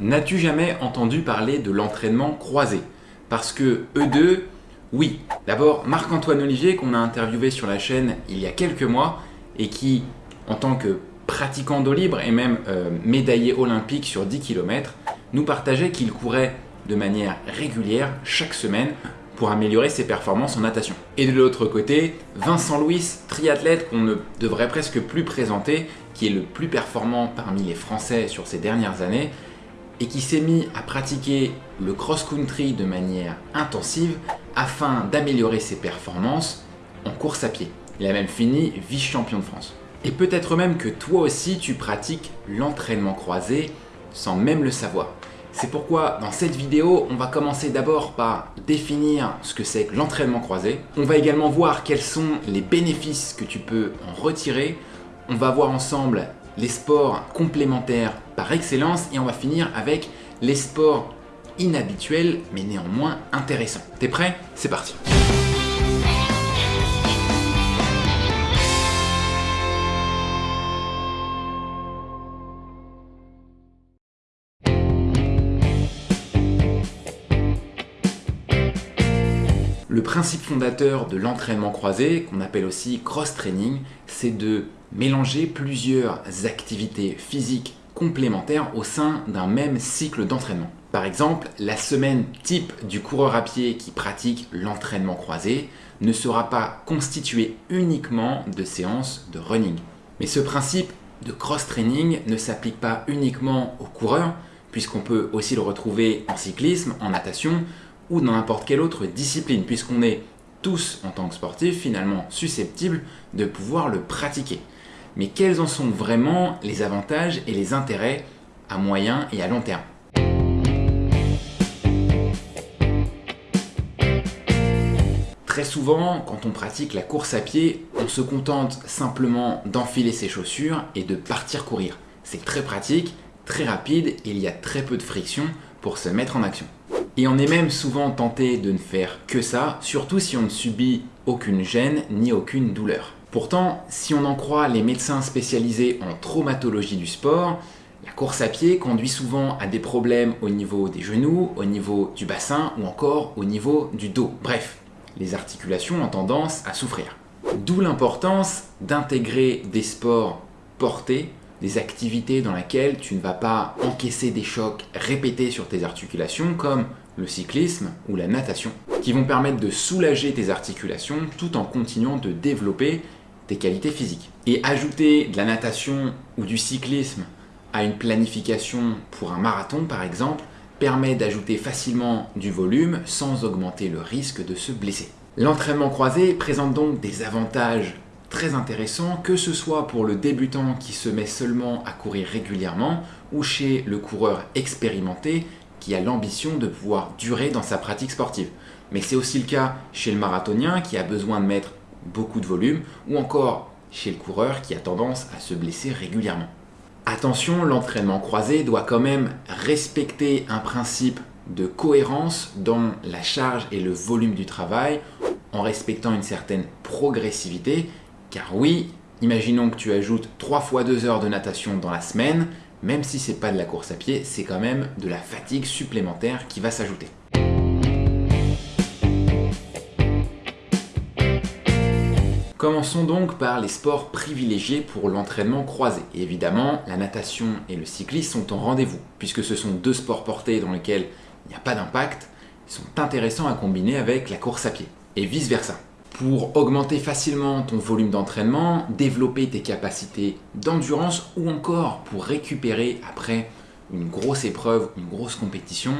N'as-tu jamais entendu parler de l'entraînement croisé? Parce que eux deux, oui. D'abord, Marc-Antoine Olivier, qu'on a interviewé sur la chaîne il y a quelques mois, et qui, en tant que pratiquant d'eau libre et même euh, médaillé olympique sur 10 km, nous partageait qu'il courait de manière régulière chaque semaine pour améliorer ses performances en natation. Et de l'autre côté, Vincent Louis, triathlète qu'on ne devrait presque plus présenter, qui est le plus performant parmi les Français sur ces dernières années, et qui s'est mis à pratiquer le cross-country de manière intensive afin d'améliorer ses performances en course à pied. Il a même fini vice-champion de France. Et peut-être même que toi aussi tu pratiques l'entraînement croisé sans même le savoir. C'est pourquoi dans cette vidéo, on va commencer d'abord par définir ce que c'est que l'entraînement croisé. On va également voir quels sont les bénéfices que tu peux en retirer. On va voir ensemble les sports complémentaires par excellence et on va finir avec les sports inhabituels mais néanmoins intéressants. T'es prêt? C'est parti Le principe fondateur de l'entraînement croisé, qu'on appelle aussi cross-training, c'est de mélanger plusieurs activités physiques complémentaires au sein d'un même cycle d'entraînement. Par exemple, la semaine type du coureur à pied qui pratique l'entraînement croisé ne sera pas constituée uniquement de séances de running. Mais ce principe de cross-training ne s'applique pas uniquement aux coureurs, puisqu'on peut aussi le retrouver en cyclisme, en natation ou dans n'importe quelle autre discipline, puisqu'on est tous, en tant que sportifs, finalement susceptibles de pouvoir le pratiquer. Mais quels en sont vraiment les avantages et les intérêts à moyen et à long terme? Très souvent, quand on pratique la course à pied, on se contente simplement d'enfiler ses chaussures et de partir courir. C'est très pratique, très rapide et il y a très peu de friction pour se mettre en action. Et on est même souvent tenté de ne faire que ça, surtout si on ne subit aucune gêne ni aucune douleur. Pourtant, si on en croit les médecins spécialisés en traumatologie du sport, la course à pied conduit souvent à des problèmes au niveau des genoux, au niveau du bassin ou encore au niveau du dos. Bref, les articulations ont tendance à souffrir. D'où l'importance d'intégrer des sports portés des activités dans lesquelles tu ne vas pas encaisser des chocs répétés sur tes articulations comme le cyclisme ou la natation, qui vont permettre de soulager tes articulations tout en continuant de développer tes qualités physiques. Et ajouter de la natation ou du cyclisme à une planification pour un marathon par exemple, permet d'ajouter facilement du volume sans augmenter le risque de se blesser. L'entraînement croisé présente donc des avantages très intéressant, que ce soit pour le débutant qui se met seulement à courir régulièrement ou chez le coureur expérimenté qui a l'ambition de pouvoir durer dans sa pratique sportive. Mais c'est aussi le cas chez le marathonien qui a besoin de mettre beaucoup de volume ou encore chez le coureur qui a tendance à se blesser régulièrement. Attention, l'entraînement croisé doit quand même respecter un principe de cohérence dans la charge et le volume du travail en respectant une certaine progressivité car oui, imaginons que tu ajoutes 3 fois 2 heures de natation dans la semaine, même si c'est pas de la course à pied, c'est quand même de la fatigue supplémentaire qui va s'ajouter. Commençons donc par les sports privilégiés pour l'entraînement croisé. Évidemment, la natation et le cyclisme sont en rendez-vous, puisque ce sont deux sports portés dans lesquels il n'y a pas d'impact, ils sont intéressants à combiner avec la course à pied, et vice versa pour augmenter facilement ton volume d'entraînement, développer tes capacités d'endurance ou encore pour récupérer après une grosse épreuve, une grosse compétition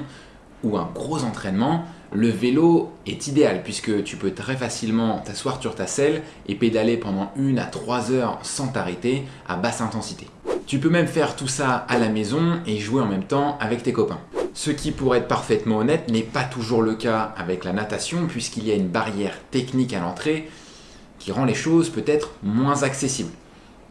ou un gros entraînement, le vélo est idéal puisque tu peux très facilement t'asseoir sur ta selle et pédaler pendant une à trois heures sans t'arrêter à basse intensité. Tu peux même faire tout ça à la maison et jouer en même temps avec tes copains. Ce qui, pour être parfaitement honnête, n'est pas toujours le cas avec la natation puisqu'il y a une barrière technique à l'entrée qui rend les choses peut-être moins accessibles.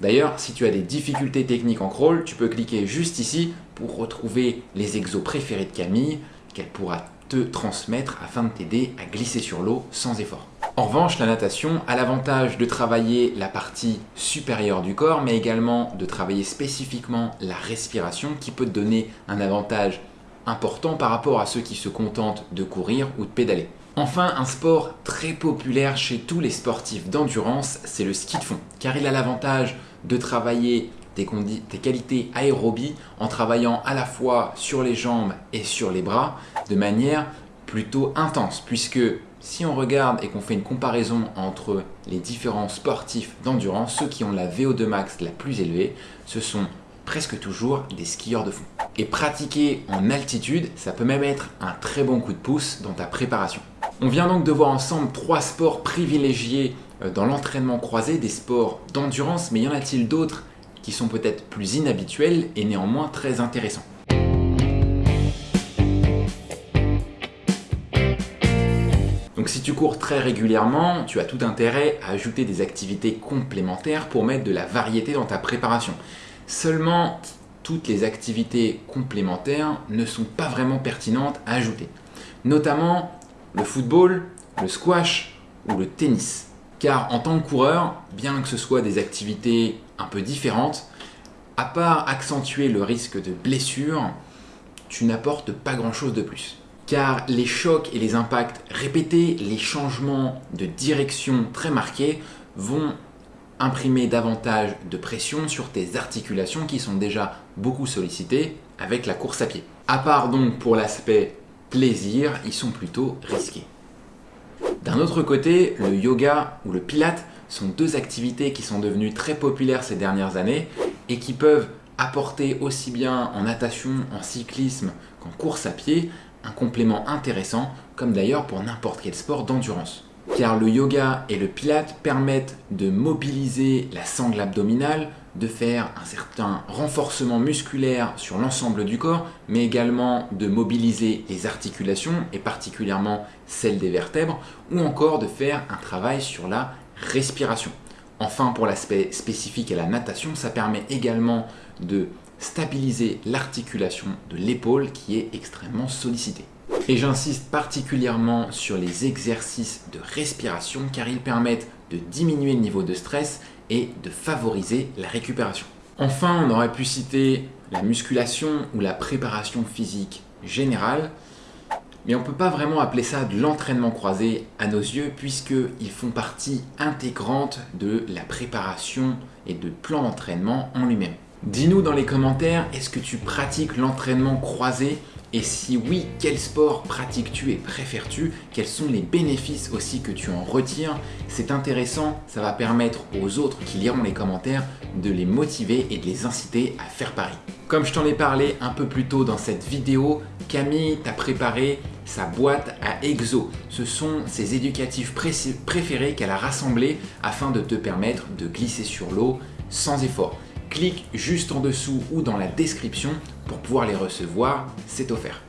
D'ailleurs, si tu as des difficultés techniques en crawl, tu peux cliquer juste ici pour retrouver les exos préférés de Camille qu'elle pourra te transmettre afin de t'aider à glisser sur l'eau sans effort. En revanche, la natation a l'avantage de travailler la partie supérieure du corps, mais également de travailler spécifiquement la respiration qui peut te donner un avantage important par rapport à ceux qui se contentent de courir ou de pédaler. Enfin, un sport très populaire chez tous les sportifs d'endurance, c'est le ski de fond, car il a l'avantage de travailler tes, qualités aérobie en travaillant à la fois sur les jambes et sur les bras de manière plutôt intense, puisque si on regarde et qu'on fait une comparaison entre les différents sportifs d'endurance, ceux qui ont la VO2 max la plus élevée, ce sont presque toujours des skieurs de fond. Et pratiquer en altitude, ça peut même être un très bon coup de pouce dans ta préparation. On vient donc de voir ensemble trois sports privilégiés euh, dans l'entraînement croisé, des sports d'endurance, mais y en a-t-il d'autres qui sont peut-être plus inhabituels et néanmoins très intéressants Donc si tu cours très régulièrement, tu as tout intérêt à ajouter des activités complémentaires pour mettre de la variété dans ta préparation. Seulement, toutes les activités complémentaires ne sont pas vraiment pertinentes à ajouter. Notamment le football, le squash ou le tennis. Car en tant que coureur, bien que ce soit des activités un peu différentes, à part accentuer le risque de blessure, tu n'apportes pas grand chose de plus. Car les chocs et les impacts répétés, les changements de direction très marqués vont imprimer davantage de pression sur tes articulations qui sont déjà beaucoup sollicitées avec la course à pied. À part donc pour l'aspect plaisir, ils sont plutôt risqués. D'un autre côté, le yoga ou le pilate sont deux activités qui sont devenues très populaires ces dernières années et qui peuvent apporter aussi bien en natation, en cyclisme qu'en course à pied un complément intéressant, comme d'ailleurs pour n'importe quel sport d'endurance. Car le yoga et le pilate permettent de mobiliser la sangle abdominale, de faire un certain renforcement musculaire sur l'ensemble du corps, mais également de mobiliser les articulations, et particulièrement celles des vertèbres, ou encore de faire un travail sur la respiration. Enfin, pour l'aspect spécifique à la natation, ça permet également de stabiliser l'articulation de l'épaule qui est extrêmement sollicitée. Et j'insiste particulièrement sur les exercices de respiration car ils permettent de diminuer le niveau de stress et de favoriser la récupération. Enfin, on aurait pu citer la musculation ou la préparation physique générale, mais on ne peut pas vraiment appeler ça de l'entraînement croisé à nos yeux puisqu'ils font partie intégrante de la préparation et de plan d'entraînement en lui-même. Dis-nous dans les commentaires, est-ce que tu pratiques l'entraînement croisé et si oui, quel sport pratiques-tu et préfères-tu? Quels sont les bénéfices aussi que tu en retires? C'est intéressant, ça va permettre aux autres qui liront les commentaires de les motiver et de les inciter à faire pareil. Comme je t'en ai parlé un peu plus tôt dans cette vidéo, Camille t'a préparé sa boîte à exo. Ce sont ses éducatifs préférés qu'elle a rassemblés afin de te permettre de glisser sur l'eau sans effort clique juste en dessous ou dans la description pour pouvoir les recevoir, c'est offert.